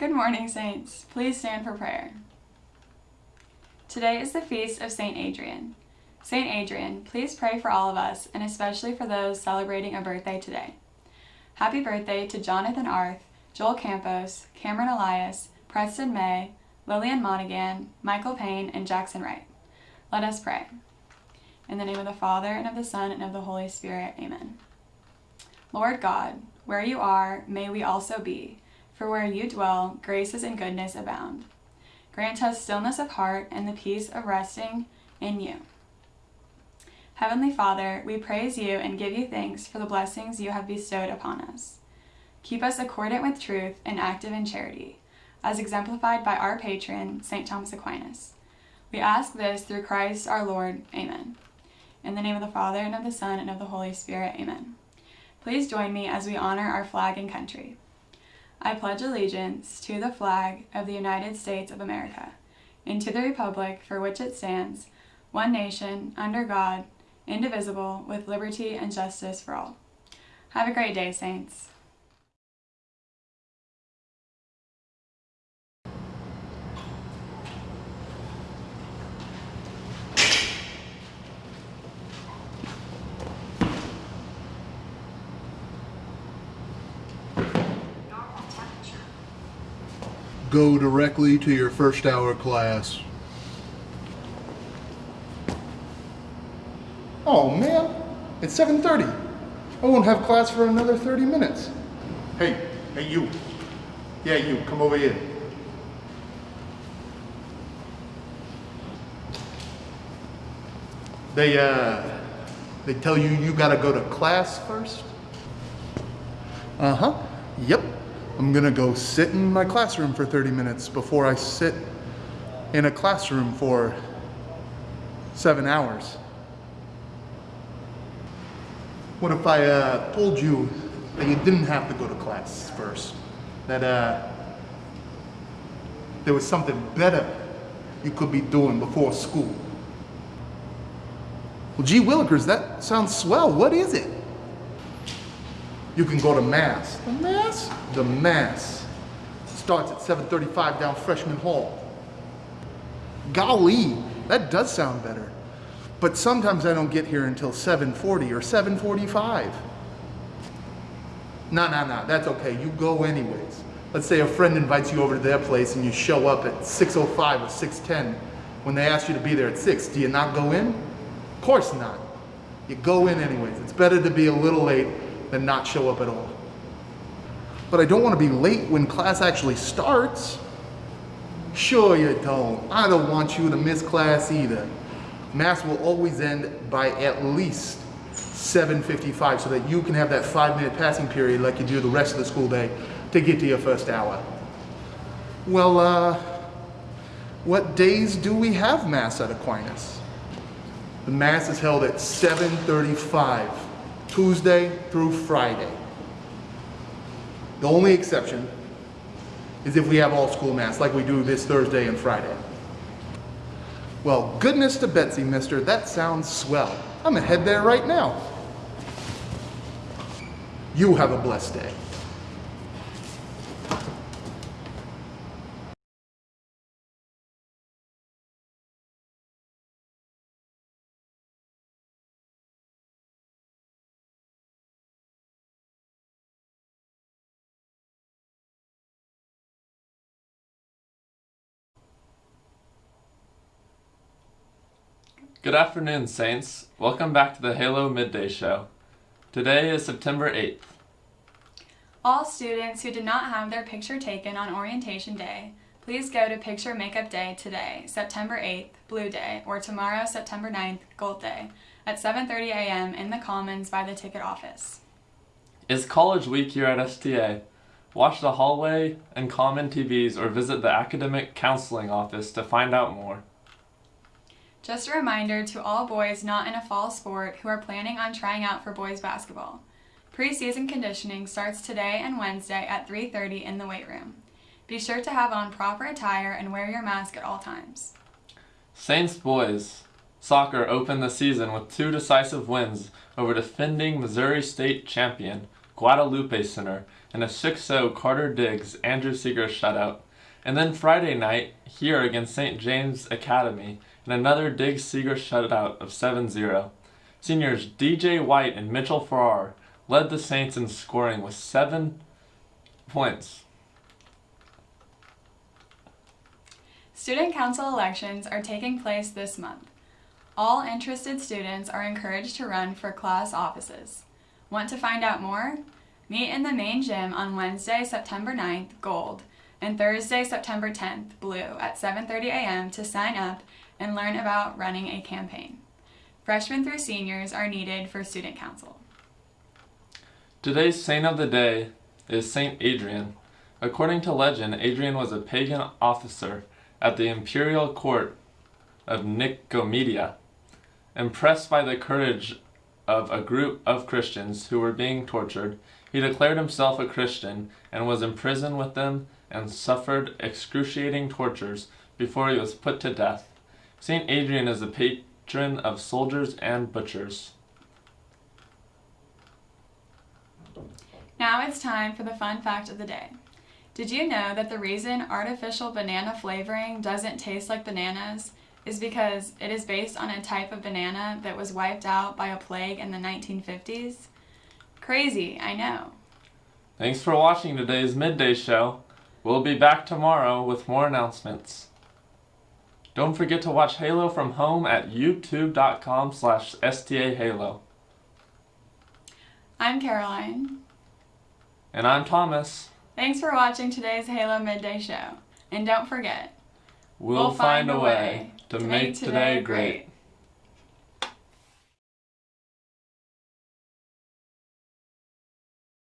Good morning, Saints. Please stand for prayer. Today is the feast of St. Adrian. St. Adrian, please pray for all of us, and especially for those celebrating a birthday today. Happy birthday to Jonathan Arth, Joel Campos, Cameron Elias, Preston May, Lillian Monaghan, Michael Payne, and Jackson Wright. Let us pray. In the name of the Father, and of the Son, and of the Holy Spirit. Amen. Lord God, where you are, may we also be, for where you dwell, graces and goodness abound. Grant us stillness of heart and the peace of resting in you. Heavenly Father, we praise you and give you thanks for the blessings you have bestowed upon us. Keep us accordant with truth and active in charity, as exemplified by our patron, St. Thomas Aquinas. We ask this through Christ our Lord. Amen. In the name of the Father, and of the Son, and of the Holy Spirit. Amen. Please join me as we honor our flag and country. I pledge allegiance to the flag of the United States of America, and to the republic for which it stands, one nation, under God, indivisible, with liberty and justice for all. Have a great day, Saints. Go directly to your first hour class. Oh man, it's 7.30. I won't have class for another 30 minutes. Hey, hey you. Yeah, you, come over here. They, uh, they tell you you gotta go to class first? Uh-huh, yep. I'm gonna go sit in my classroom for 30 minutes before I sit in a classroom for seven hours. What if I uh, told you that you didn't have to go to class first? That uh, there was something better you could be doing before school? Well, gee willikers, that sounds swell. What is it? You can go to Mass. The Mass? The Mass. Starts at 7.35 down Freshman Hall. Golly, that does sound better. But sometimes I don't get here until 7.40 or 7.45. No, no, no, that's okay. You go anyways. Let's say a friend invites you over to their place and you show up at 6.05 or 6.10 when they ask you to be there at 6. Do you not go in? Of course not. You go in anyways. It's better to be a little late than not show up at all. But I don't want to be late when class actually starts. Sure you don't. I don't want you to miss class either. Mass will always end by at least 7.55 so that you can have that five minute passing period like you do the rest of the school day to get to your first hour. Well, uh, what days do we have Mass at Aquinas? The Mass is held at 7.35 Tuesday through Friday. The only exception is if we have all school mass like we do this Thursday and Friday. Well, goodness to Betsy, mister, that sounds swell. I'm gonna head there right now. You have a blessed day. Good afternoon, Saints. Welcome back to the Halo Midday Show. Today is September 8th. All students who did not have their picture taken on Orientation Day, please go to Picture Makeup Day today, September 8th, Blue Day, or tomorrow, September 9th, Gold Day, at 7.30 a.m. in the Commons by the ticket office. It's College Week here at STA. Watch the hallway and common TVs or visit the Academic Counseling Office to find out more. Just a reminder to all boys not in a fall sport who are planning on trying out for boys basketball. Preseason conditioning starts today and Wednesday at 3.30 in the weight room. Be sure to have on proper attire and wear your mask at all times. Saints boys soccer opened the season with two decisive wins over defending Missouri State champion Guadalupe Center and a 6-0 Carter Diggs Andrew Seeger shutout. And then Friday night, here against St. James Academy, and another Dig Seeger shutout of 7-0. Seniors DJ White and Mitchell Farrar led the Saints in scoring with seven points. Student Council elections are taking place this month. All interested students are encouraged to run for class offices. Want to find out more? Meet in the main gym on Wednesday, September 9th, gold, and Thursday, September 10th, blue, at 7.30 a.m. to sign up and learn about running a campaign. Freshmen through seniors are needed for Student Council. Today's saint of the day is Saint Adrian. According to legend, Adrian was a pagan officer at the imperial court of Nicomedia. Impressed by the courage of a group of Christians who were being tortured, he declared himself a Christian and was imprisoned with them and suffered excruciating tortures before he was put to death. Saint Adrian is the patron of soldiers and butchers. Now it's time for the fun fact of the day. Did you know that the reason artificial banana flavoring doesn't taste like bananas is because it is based on a type of banana that was wiped out by a plague in the 1950s? Crazy, I know. Thanks for watching today's midday show. We'll be back tomorrow with more announcements. Don't forget to watch Halo from home at youtube.com slash stahalo. I'm Caroline. And I'm Thomas. Thanks for watching today's Halo Midday Show. And don't forget, We'll, find, a way to make today great.